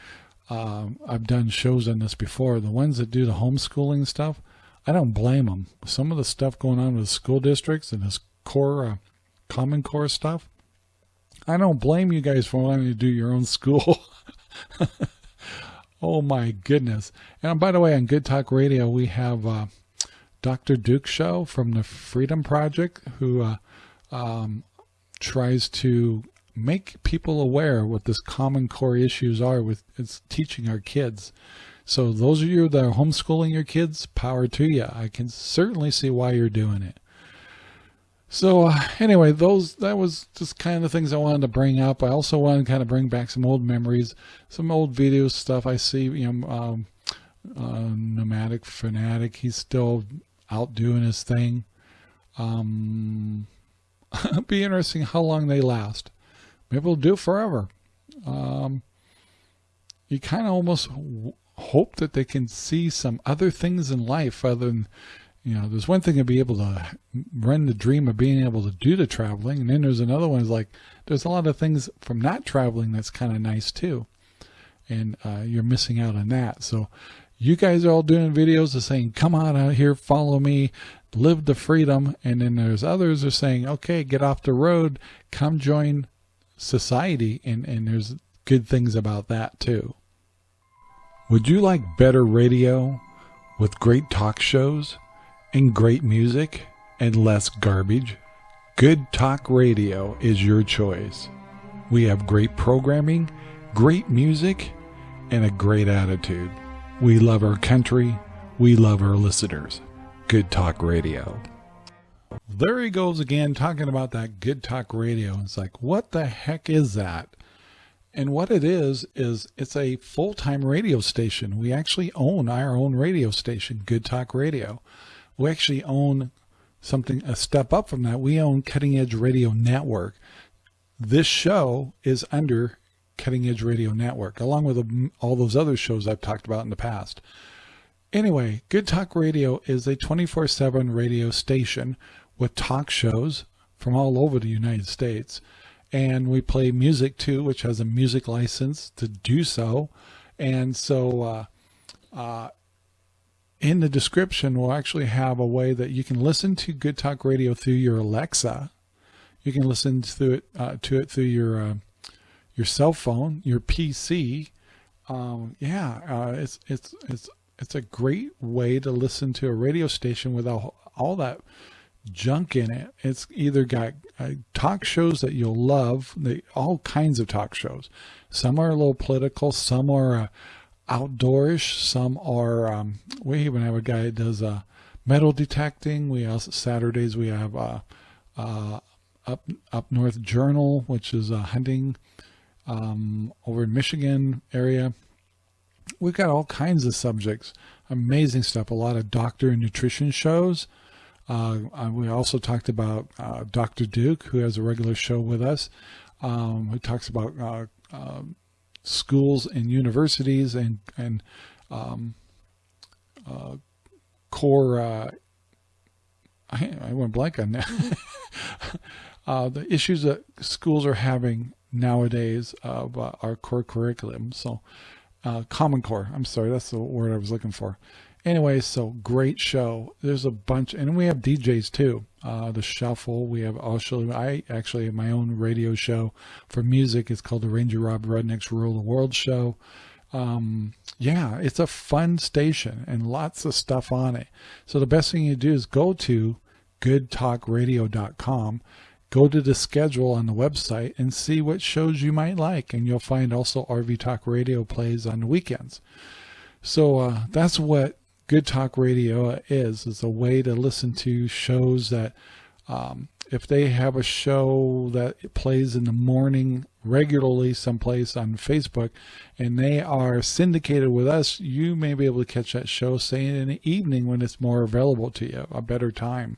um, I've done shows on this before. The ones that do the homeschooling stuff, I don't blame them. Some of the stuff going on with school districts and this core, uh, common core stuff, I don't blame you guys for wanting to do your own school. oh my goodness. And by the way, on Good Talk Radio, we have uh, Dr. Duke Show from the Freedom Project who uh, um, tries to make people aware what this common core issues are with it's teaching our kids. So those of you that are homeschooling your kids, power to you. I can certainly see why you're doing it. So uh, anyway, those that was just kind of the things I wanted to bring up. I also wanted to kind of bring back some old memories, some old video stuff. I see, you know, um, uh, nomadic fanatic. He's still out doing his thing. Um, be interesting how long they last. Maybe we'll do forever. Um, you kind of almost hope that they can see some other things in life other than, you know, there's one thing to be able to run the dream of being able to do the traveling. And then there's another one is like, there's a lot of things from not traveling that's kind of nice too. And uh, you're missing out on that. So you guys are all doing videos of saying, come on out here, follow me, live the freedom. And then there's others are saying, okay, get off the road, come join society and, and there's good things about that too. Would you like better radio with great talk shows and great music and less garbage? Good Talk Radio is your choice. We have great programming, great music, and a great attitude. We love our country. We love our listeners. Good Talk Radio there he goes again talking about that good talk radio. It's like, what the heck is that? And what it is, is it's a full-time radio station. We actually own our own radio station, Good Talk Radio. We actually own something a step up from that. We own Cutting Edge Radio Network. This show is under Cutting Edge Radio Network, along with all those other shows I've talked about in the past. Anyway, Good Talk Radio is a 24-7 radio station with talk shows from all over the United States. And we play music too, which has a music license to do so. And so uh, uh, in the description, we'll actually have a way that you can listen to Good Talk Radio through your Alexa. You can listen to it uh, to it through your uh, your cell phone, your PC. Um, yeah, uh, it's it's it's it's a great way to listen to a radio station without all that junk in it. It's either got uh, talk shows that you'll love, they, all kinds of talk shows. Some are a little political, some are uh, outdoorish, some are, um, we even have a guy that does uh, metal detecting. We also, Saturdays we have uh, uh, up, up North Journal, which is uh, hunting um, over in Michigan area. We've got all kinds of subjects, amazing stuff, a lot of doctor and nutrition shows. Uh, uh, we also talked about uh, Dr. Duke, who has a regular show with us, um, who talks about uh, um, schools and universities and and um, uh, core. Uh, I, I, went blank on that. the issues that schools are having nowadays of our core curriculum. So, Common Core. I'm sorry, that's the word I was looking for. Anyway, so great show. There's a bunch, and we have DJs too. Uh, the Shuffle. We have also, I actually have my own radio show for music. It's called the Ranger Rob Rudnick's Rule the World Show. Um, yeah, it's a fun station and lots of stuff on it. So the best thing you do is go to goodtalkradio.com, go to the schedule on the website and see what shows you might like. And you'll find also RV Talk Radio plays on the weekends. So uh, that's what Good Talk Radio is, is a way to listen to shows that um, if they have a show that plays in the morning regularly someplace on Facebook and they are syndicated with us, you may be able to catch that show, say in the evening when it's more available to you, a better time.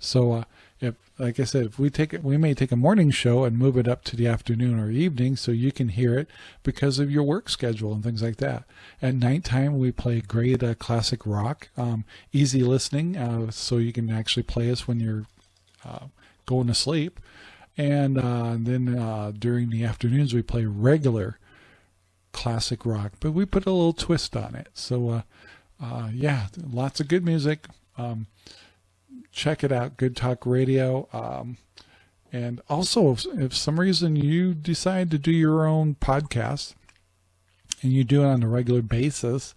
So uh, if, like I said, if we take it, we may take a morning show and move it up to the afternoon or evening so you can hear it because of your work schedule and things like that. At nighttime, we play great uh, classic rock, um, easy listening, uh, so you can actually play us when you're uh, going to sleep. And uh, then uh, during the afternoons, we play regular classic rock, but we put a little twist on it. So, uh, yeah, lots of good music. Um, check it out, Good Talk Radio. Um, and also, if, if some reason you decide to do your own podcast and you do it on a regular basis,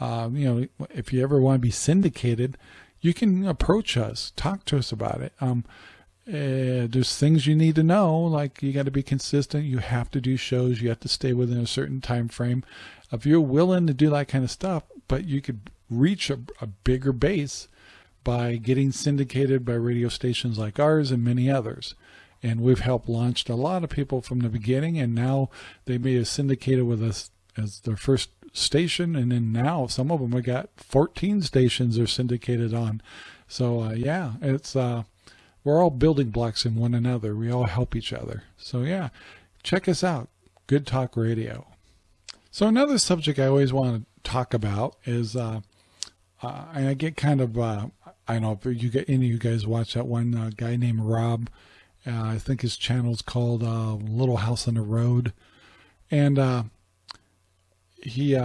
um, you know, if you ever want to be syndicated, you can approach us, talk to us about it. Um, uh, there's things you need to know, like you got to be consistent. You have to do shows. You have to stay within a certain time frame. If you're willing to do that kind of stuff, but you could reach a, a bigger base by getting syndicated by radio stations like ours and many others. And we've helped launched a lot of people from the beginning, and now they may have syndicated with us as their first station, and then now some of them have got 14 stations they're syndicated on. So uh, yeah, it's uh, we're all building blocks in one another. We all help each other. So yeah, check us out. Good Talk Radio. So another subject I always want to talk about is, uh, uh, and I get kind of, uh, I know if you get any of you guys watch that one uh, guy named Rob. Uh, I think his channel is called uh, Little House on the Road, and he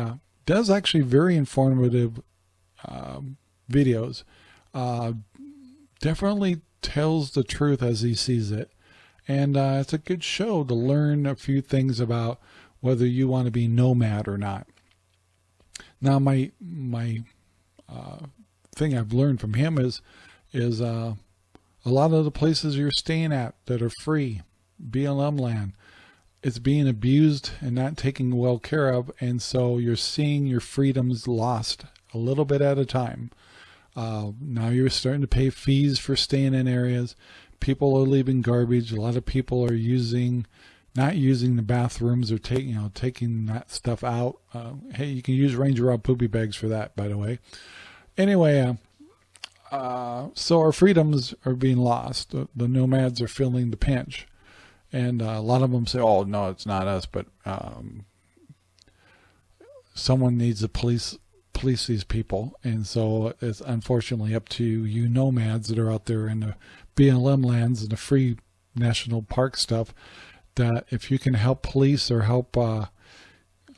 does actually very informative um, videos. definitely tells the truth as he sees it. And uh, it's a good show to learn a few things about whether you want to be nomad or not. Now, my my uh, thing I've learned from him is is uh, a lot of the places you're staying at that are free, BLM land, it's being abused and not taken well care of, and so you're seeing your freedoms lost a little bit at a time. Uh, now you're starting to pay fees for staying in areas. People are leaving garbage. A lot of people are using, not using the bathrooms or taking, you know, taking that stuff out. Uh, hey, you can use Ranger Rob poopy bags for that, by the way. Anyway, uh, uh, so our freedoms are being lost. The, the, nomads are feeling the pinch. And uh, a lot of them say, oh, no, it's not us, but um, someone needs to police police these people. And so it's unfortunately up to you nomads that are out there in the BLM lands and the free national park stuff that if you can help police or help uh,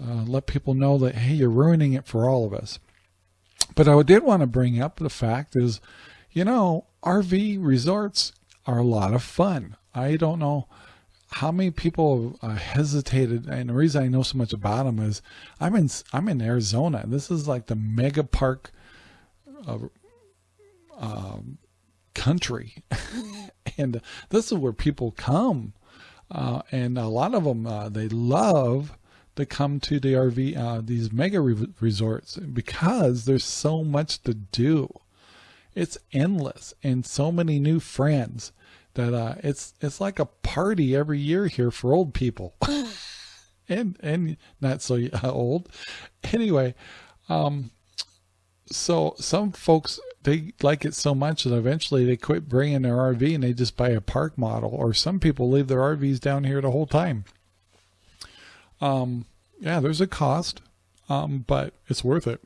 uh, let people know that, hey, you're ruining it for all of us. But I did want to bring up the fact is, you know, RV resorts are a lot of fun. I don't know how many people uh, hesitated and the reason I know so much about them is I'm in I'm in Arizona this is like the mega park of um, country and this is where people come uh, and a lot of them uh, they love to come to the RV uh, these mega re resorts because there's so much to do it's endless and so many new friends that uh, it's it's like a party every year here for old people, and and not so old. Anyway, um, so some folks they like it so much that eventually they quit bringing their RV and they just buy a park model, or some people leave their RVs down here the whole time. Um, yeah, there's a cost, um, but it's worth it.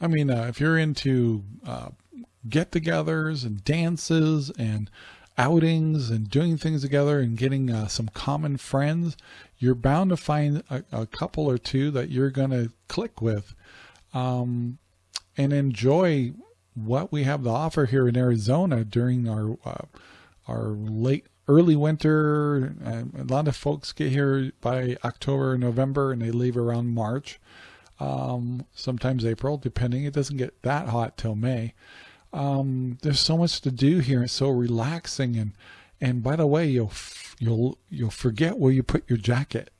I mean, uh, if you're into uh, get-togethers and dances and outings and doing things together and getting uh, some common friends, you're bound to find a, a couple or two that you're going to click with um, and enjoy what we have to offer here in Arizona during our uh, our late early winter. a lot of folks get here by October, November, and they leave around March, um, sometimes April, depending. It doesn't get that hot till May um, there's so much to do here. It's so relaxing. And, and by the way, you'll, you'll, you'll forget where you put your jacket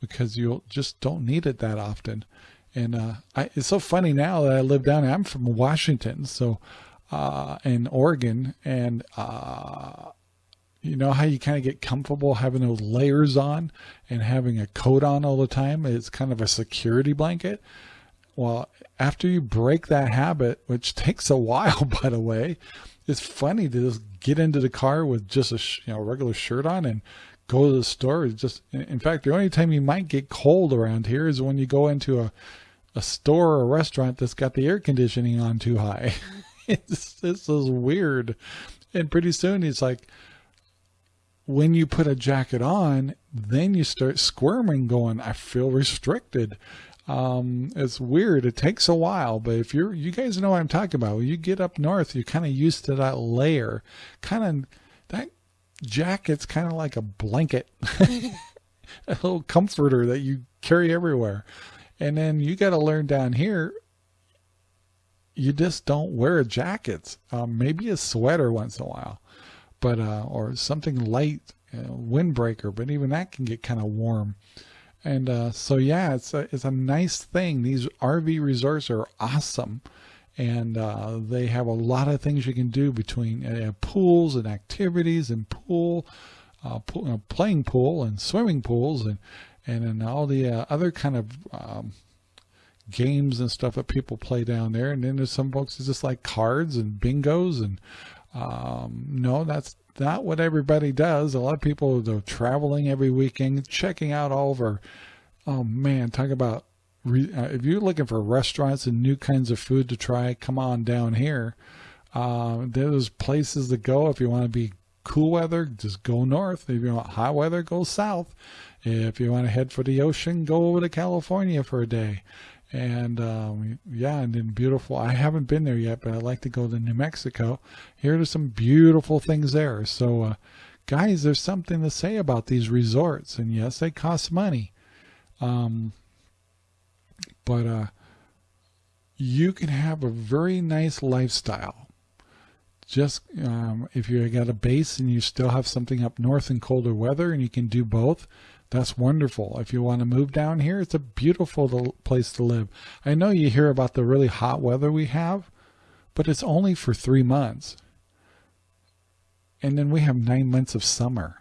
because you'll just don't need it that often. And, uh, I, it's so funny now that I live down there. I'm from Washington. So, uh, in Oregon and, uh, you know how you kind of get comfortable having those layers on and having a coat on all the time. It's kind of a security blanket. well, after you break that habit, which takes a while, by the way, it's funny to just get into the car with just a you know regular shirt on and go to the store. It's just, in fact, the only time you might get cold around here is when you go into a a store or a restaurant that's got the air conditioning on too high. it's this is weird, and pretty soon it's like when you put a jacket on, then you start squirming, going, "I feel restricted." Um, it's weird. It takes a while, but if you're, you guys know what I'm talking about. When you get up north, you're kind of used to that layer. Kind of, that jacket's kind of like a blanket, a little comforter that you carry everywhere. And then you got to learn down here, you just don't wear jackets. Um, maybe a sweater once in a while, but, uh, or something light, you know, windbreaker, but even that can get kind of warm. And uh, so, yeah, it's a, it's a nice thing. These RV resorts are awesome. And uh, they have a lot of things you can do between uh, pools and activities and pool, uh, pool uh, playing pool and swimming pools and, and then all the uh, other kind of um, games and stuff that people play down there. And then there's some folks that just like cards and bingos and um, no, that's not what everybody does. A lot of people are traveling every weekend, checking out all of our, oh man, talk about, uh, if you're looking for restaurants and new kinds of food to try, come on down here. Uh, there's places to go if you want to be cool weather, just go north. If you want hot weather, go south. If you want to head for the ocean, go over to California for a day and um, yeah, and then beautiful. I haven't been there yet, but I'd like to go to New Mexico. Here are some beautiful things there. So, uh, guys, there's something to say about these resorts, and yes, they cost money, um, but uh, you can have a very nice lifestyle. Just um, if you got a base and you still have something up north in colder weather, and you can do both that's wonderful. If you want to move down here, it's a beautiful place to live. I know you hear about the really hot weather we have, but it's only for three months. And then we have nine months of summer.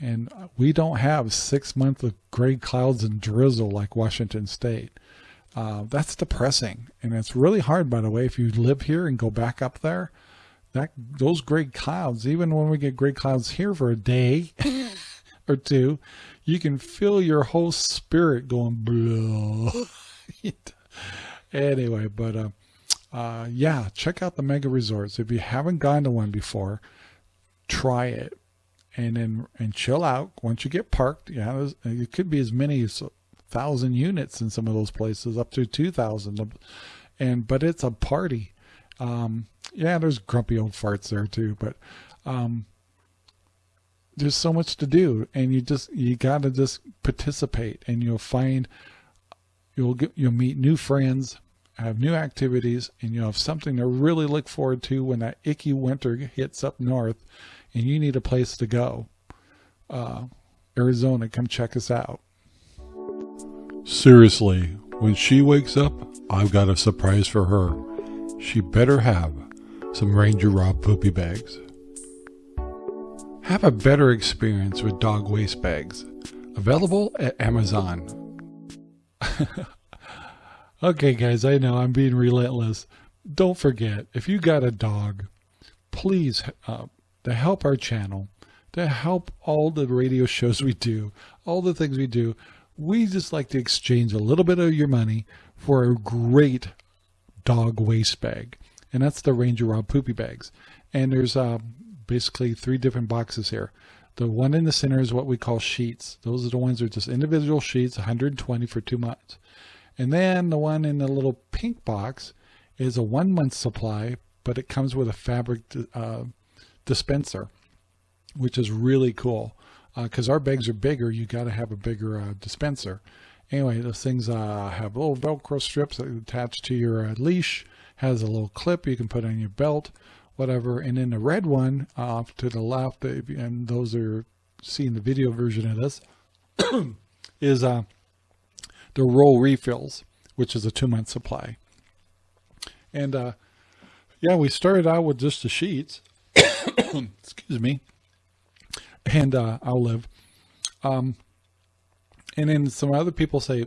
And we don't have six months of gray clouds and drizzle like Washington State. Uh, that's depressing. And it's really hard, by the way, if you live here and go back up there, that those gray clouds, even when we get gray clouds here for a day, or two, you can feel your whole spirit going blah. anyway, but uh, uh, yeah, check out the mega resorts. If you haven't gone to one before, try it and then and chill out once you get parked. Yeah, it could be as many as thousand units in some of those places, up to two thousand. And but it's a party. Um, yeah, there's grumpy old farts there too, but um, there's so much to do and you just you got to just participate and you'll find you'll get you'll meet new friends have new activities and you'll have something to really look forward to when that icky winter hits up north and you need a place to go. Uh, Arizona come check us out. Seriously when she wakes up I've got a surprise for her. She better have some Ranger Rob poopy bags have a better experience with dog waste bags. Available at Amazon. okay, guys, I know I'm being relentless. Don't forget, if you got a dog, please, uh, to help our channel, to help all the radio shows we do, all the things we do, we just like to exchange a little bit of your money for a great dog waste bag. And that's the Ranger Rob Poopy Bags. And there's uh, basically three different boxes here. The one in the center is what we call sheets. Those are the ones that are just individual sheets, 120 for two months. And then the one in the little pink box is a one month supply, but it comes with a fabric uh, dispenser, which is really cool. Because uh, our bags are bigger, you got to have a bigger uh, dispenser. Anyway, those things uh, have little Velcro strips that attach to your uh, leash, has a little clip you can put on your belt whatever. And then the red one off to the left, and those are seeing the video version of this, is uh, the roll refills, which is a two month supply. And uh, yeah, we started out with just the sheets. Excuse me. And uh, I'll live. Um, and then some other people say,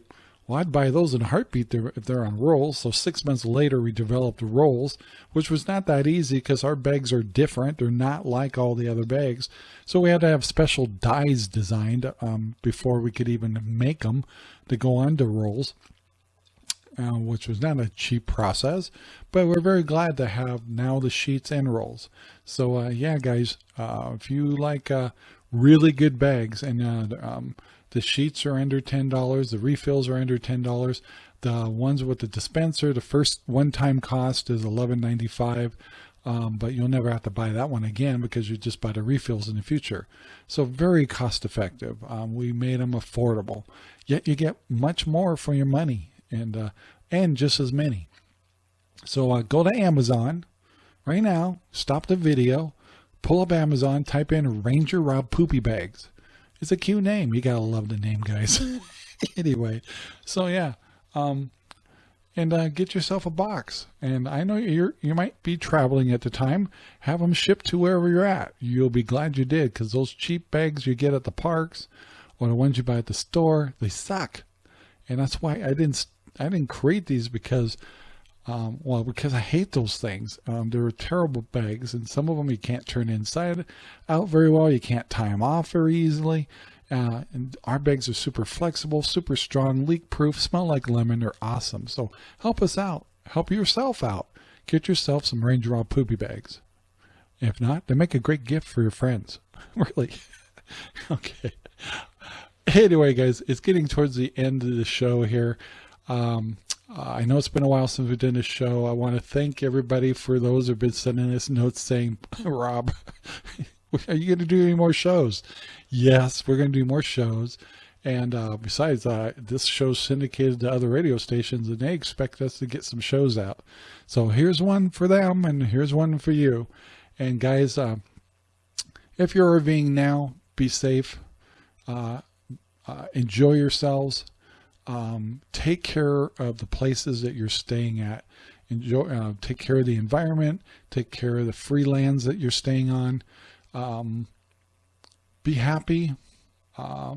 Well, I'd buy those in heartbeat if they're on rolls. So six months later, we developed rolls, which was not that easy because our bags are different. They're not like all the other bags. So we had to have special dies designed um, before we could even make them to go onto rolls. Uh, which was not a cheap process, but we're very glad to have now the sheets and rolls. So uh, yeah, guys, uh, if you like uh, really good bags and uh, um, the sheets are under $10, the refills are under $10, the ones with the dispenser, the first one-time cost is $11.95. Um, but you'll never have to buy that one again because you just buy the refills in the future. So very cost effective. Um, we made them affordable, yet you get much more for your money and uh, and just as many. So uh, go to Amazon right now, stop the video, pull up Amazon, type in Ranger Rob Poopy Bags. It's a cute name. You gotta love the name, guys. anyway, so yeah, um, and uh, get yourself a box. And I know you're you might be traveling at the time. Have them shipped to wherever you're at. You'll be glad you did because those cheap bags you get at the parks or the ones you buy at the store, they suck. And that's why I didn't I didn't create these because, um, well, because I hate those things. Um, they're terrible bags, and some of them you can't turn inside out very well. You can't tie them off very easily. Uh, and our bags are super flexible, super strong, leak proof, smell like lemon. They're awesome. So help us out. Help yourself out. Get yourself some Ranger Rob Poopy bags. If not, they make a great gift for your friends. really. okay. Anyway, guys, it's getting towards the end of the show here. Um, I know it's been a while since we've done a show. I want to thank everybody for those who've been sending us notes saying, Rob, are you going to do any more shows? Yes, we're going to do more shows. And uh, besides, uh, this show's syndicated to other radio stations, and they expect us to get some shows out. So here's one for them, and here's one for you. And guys, uh, if you're RVing now, be safe. Uh, uh, enjoy yourselves um, take care of the places that you're staying at. Enjoy, uh, take care of the environment, take care of the free lands that you're staying on. Um, be happy, uh,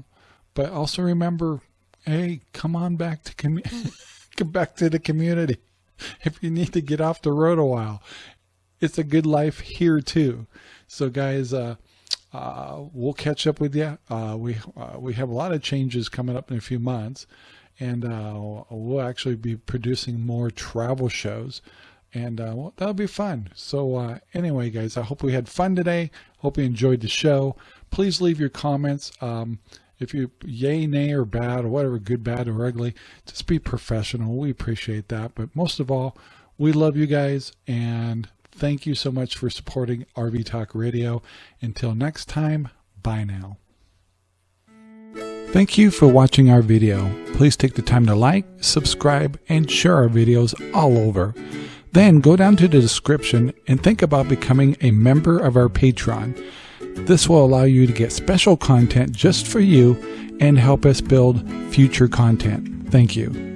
but also remember, hey, come on back to come back to the community. If you need to get off the road a while, it's a good life here too. So guys, uh, uh, we'll catch up with you. Uh, we uh, we have a lot of changes coming up in a few months, and uh, we'll actually be producing more travel shows and uh, well, that'll be fun. So uh, anyway, guys, I hope we had fun today. Hope you enjoyed the show. Please leave your comments. Um, if you yay, nay, or bad, or whatever, good, bad, or ugly, just be professional. We appreciate that. But most of all, we love you guys, and thank you so much for supporting RV Talk Radio. Until next time, bye now. Thank you for watching our video. Please take the time to like, subscribe, and share our videos all over. Then go down to the description and think about becoming a member of our Patreon. This will allow you to get special content just for you and help us build future content. Thank you.